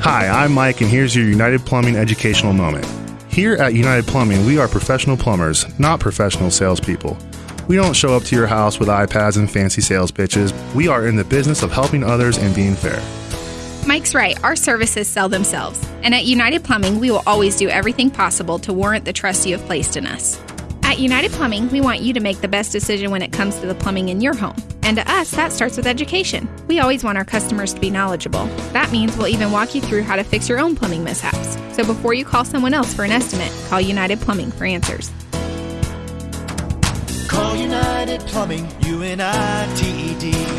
Hi, I'm Mike, and here's your United Plumbing educational moment. Here at United Plumbing, we are professional plumbers, not professional salespeople. We don't show up to your house with iPads and fancy sales pitches. We are in the business of helping others and being fair. Mike's right. Our services sell themselves. And at United Plumbing, we will always do everything possible to warrant the trust you have placed in us. At United Plumbing, we want you to make the best decision when it comes to the plumbing in your home. And to us, that starts with education. We always want our customers to be knowledgeable. That means we'll even walk you through how to fix your own plumbing mishaps. So before you call someone else for an estimate, call United Plumbing for answers. Call United Plumbing, U N I T E D.